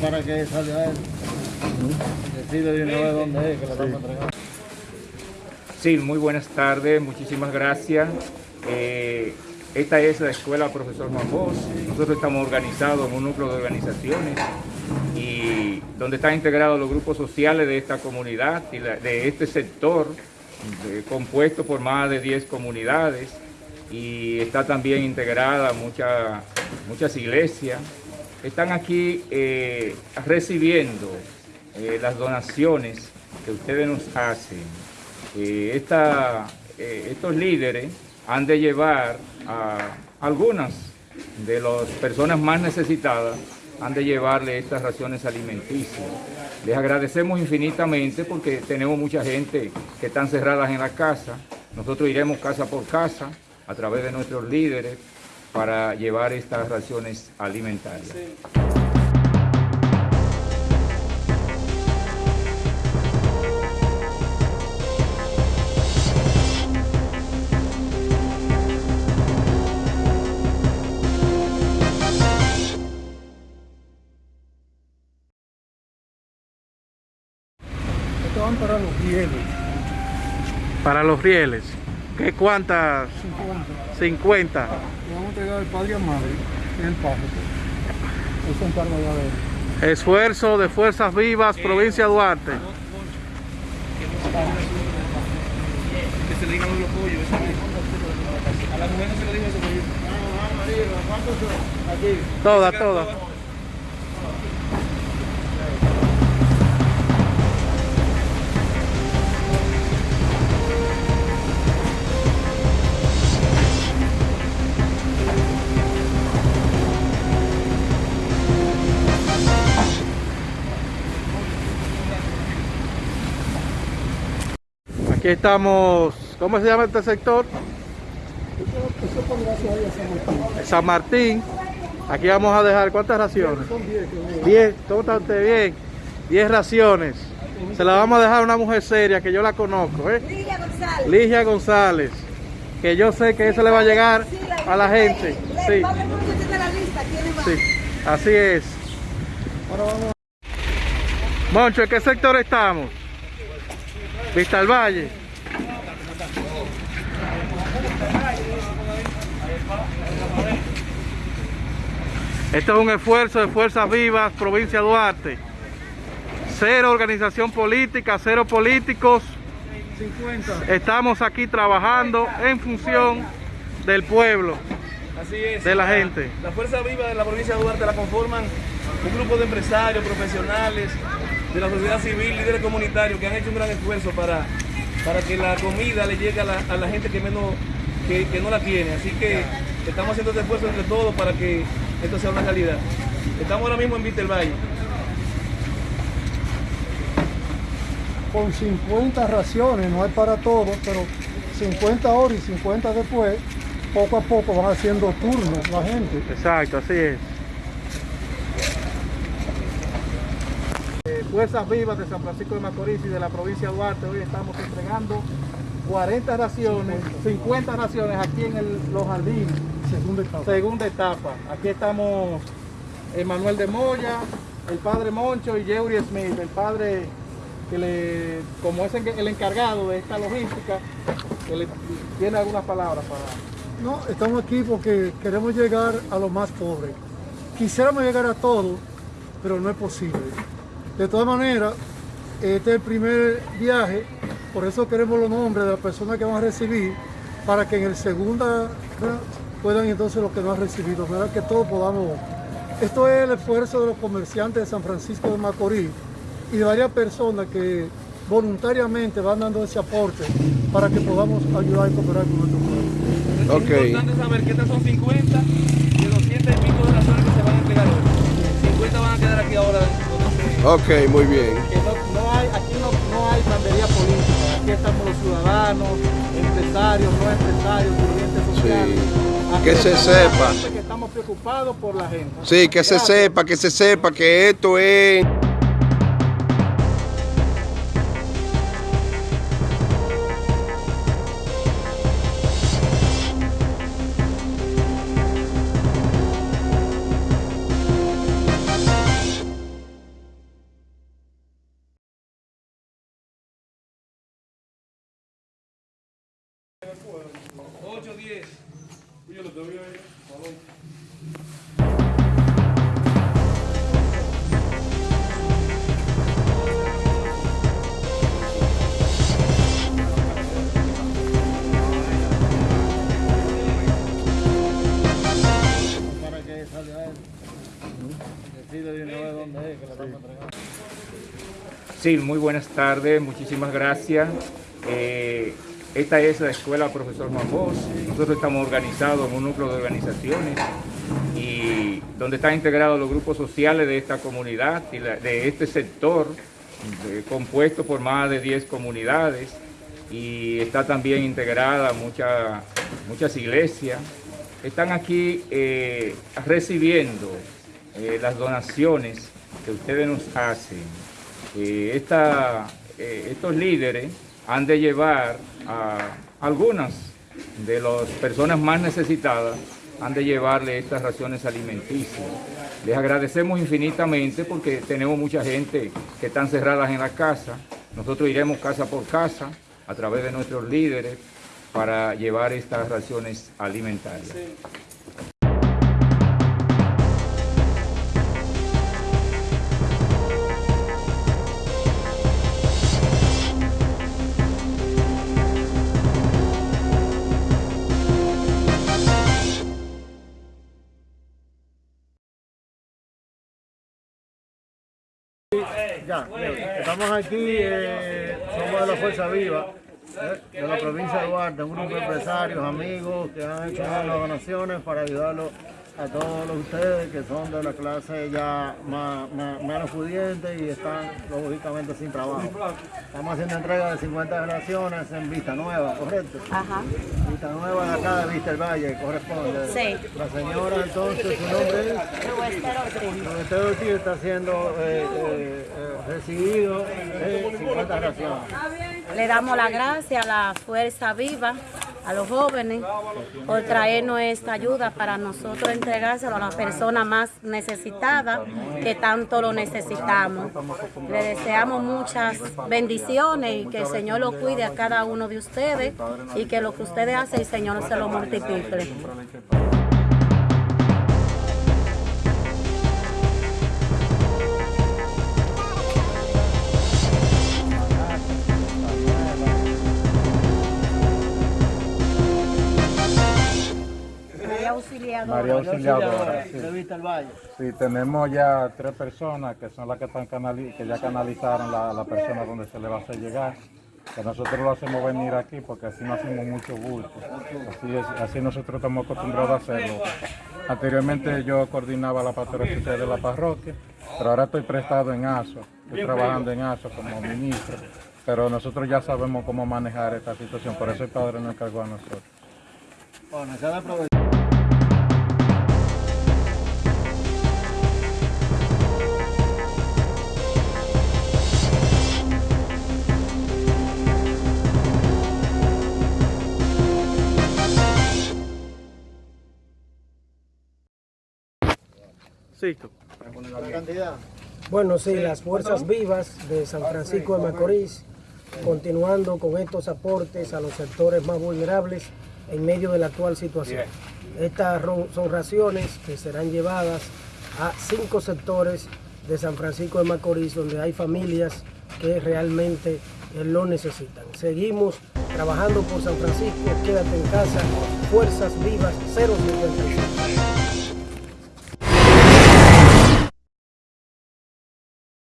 para que salga él. Decide de una vez dónde es, que lo estamos entregando. Sí, muy buenas tardes, muchísimas gracias. Eh, esta es la escuela Profesor Juan Bosch. Nosotros estamos organizados en un núcleo de organizaciones y donde están integrados los grupos sociales de esta comunidad y la- de este sector, eh, compuesto por más de 10 comunidades y está también integrada mucha- muchas iglesias. Están aquí eh, recibiendo eh, las donaciones que ustedes nos hacen. Eh, estos líderes han de llevar a algunas de las personas más necesitadas, han de llevarle estas raciones alimenticias. Les agradecemos infinitamente porque tenemos mucha gente que están cerradas en la casa. Nosotros iremos casa por casa a través de nuestros líderes para llevar estas raciones alimentarias. Para los rieles. Para los rieles. ¿Qué cuántas? 50. 50. Le vamos a entregar al padre Amable en el paso. Él se encarga ya de él. Esfuerzo de Fuerzas Vivas, provincia de Duarte. que se le digan los pollos. eso. A la mujer no se le dijo eso. pero- Todas, todas. Aquí estamos, ¿cómo se llama este sector? San Martín. San Martín. Aquí vamos a dejar, ¿cuántas raciones? Son 10 que voy. 10, ¿cómo está usted? Bien. 10 raciones. Se la vamos a dejar a una mujer seria que yo la conozco, ¿eh? Lidia González. Ligia González. Que yo sé que eso le va a llegar a la gente. Sí, sí. Así es. Ahora vamos Moncho, ¿en qué sector estamos? Vista al Valle. Esto es un esfuerzo de Fuerzas Vivas, provincia Duarte. Cero organización política, cero políticos. 50. Estamos aquí trabajando en función del pueblo. Así es. De la gente. La fuerza viva de la provincia de Duarte la conforman un grupo de empresarios, profesionales, de la sociedad civil, líderes comunitarios que han hecho un gran esfuerzo para, para que la comida le llegue a la, a la gente que menos que, que no la tiene. Así que estamos haciendo este esfuerzo entre todos para que esto sea una realidad. Estamos ahora mismo en Vista del Valle. Con 50 raciones, no es para todos, pero 50 ahora y 50 después, poco a poco van haciendo turnos la gente. Exacto, así es. Fuerzas Vivas de San Francisco de Macorís y de la provincia de Duarte, hoy estamos entregando 40 raciones, 50 raciones aquí en el- los jardines, Segunda etapa. segunda etapa. Aquí estamos Emanuel de Moya, el padre Moncho y Yeuri Smith, el padre que le, como es el encargado de esta logística, que le tiene algunas palabras para... No, estamos aquí porque queremos llegar a los más pobres. Quisiéramos llegar a todos, pero no es posible. De todas maneras, este es el primer viaje, por eso queremos los nombres de las personas que van a recibir, para que en el segunda ¿verdad? puedan entonces los que no han recibido, ¿verdad? que todos podamos. Esto es el esfuerzo de los comerciantes de San Francisco de Macorís y de varias personas que voluntariamente van dando ese aporte para que podamos ayudar y cooperar con nuestro pueblo. Ok. Es importante saber que estas son 50 de 200 y pico de razones que se van a entregar hoy. 50 van a quedar Ok, muy bien. que no, no hay, aquí no, no hay bandería política, aquí estamos los ciudadanos, empresarios, no empresarios, dirigentes sociales. Aquí Que se sepa. Que estamos preocupados por la gente. Sí, que se sepa, que se sepa que esto es... 8, 10. Uy, yo lo te voy a ver. Sí, muy buenas tardes, muchísimas gracias. Eh, esta es la Escuela Profesor Juan Bosch. Nosotros estamos organizados en un núcleo de organizaciones y donde están integrados los grupos sociales de esta comunidad de este sector, eh, compuesto por más de 10 comunidades y está también integrada mucha- muchas iglesias. Están aquí eh, recibiendo eh, las donaciones que ustedes nos hacen. Estos líderes han de llevar a algunas de las personas más necesitadas, han de llevarle estas raciones alimenticias. Les agradecemos infinitamente porque tenemos mucha gente que están cerradas en la casa. Nosotros iremos casa por casa a través de nuestros líderes para llevar estas raciones alimentarias. Ya, estamos aquí, eh, somos de la Fuerza Viva, eh, de la provincia de Duarte, un grupo de empresarios, amigos que han hecho unas donaciones para ayudarlos a todos ustedes que son de la clase ya más, más- menos pudiente y están lógicamente sin trabajo. Estamos haciendo entrega de 50 relaciones en Vista Nueva, ¿correcto? Ajá. Vista Nueva de acá de Vista el Valle, corresponde. Sí. La señora entonces, su nombre es... Esteban Ortiz está siendo eh, eh, eh, recibido de 50 raciones. Le damos las gracias a la Fuerza Viva, a los jóvenes, por traernos esta ayuda para nosotros entregárselo a las personas más necesitadas que tanto lo necesitamos. Le deseamos muchas bendiciones y que el Señor lo cuide a cada uno de ustedes y que lo que ustedes hacen, el Señor se lo multiplique. Auxiliadora. María Auxiliadora, sí. De Vista el Valle. Sí, tenemos ya tres personas que son las que están canali- que ya canalizaron la, la persona donde se le va a hacer llegar. Que nosotros lo hacemos venir aquí porque así no hacemos mucho bulto. Así, es, así nosotros estamos acostumbrados a hacerlo. Anteriormente yo coordinaba la pastoral de la parroquia, pero ahora estoy prestado en ASO. Estoy trabajando en ASO como ministro. Pero nosotros ya sabemos cómo manejar esta situación, por eso el padre nos encargó a nosotros. Bueno, La cantidad. Bueno, sí, las fuerzas vivas de San Francisco de Macorís, continuando con estos aportes a los sectores más vulnerables en medio de la actual situación. Estas son raciones que serán llevadas a cinco sectores de San Francisco de Macorís, donde hay familias que realmente eh, lo necesitan. Seguimos trabajando por San Francisco, quédate en casa, fuerzas vivas 055.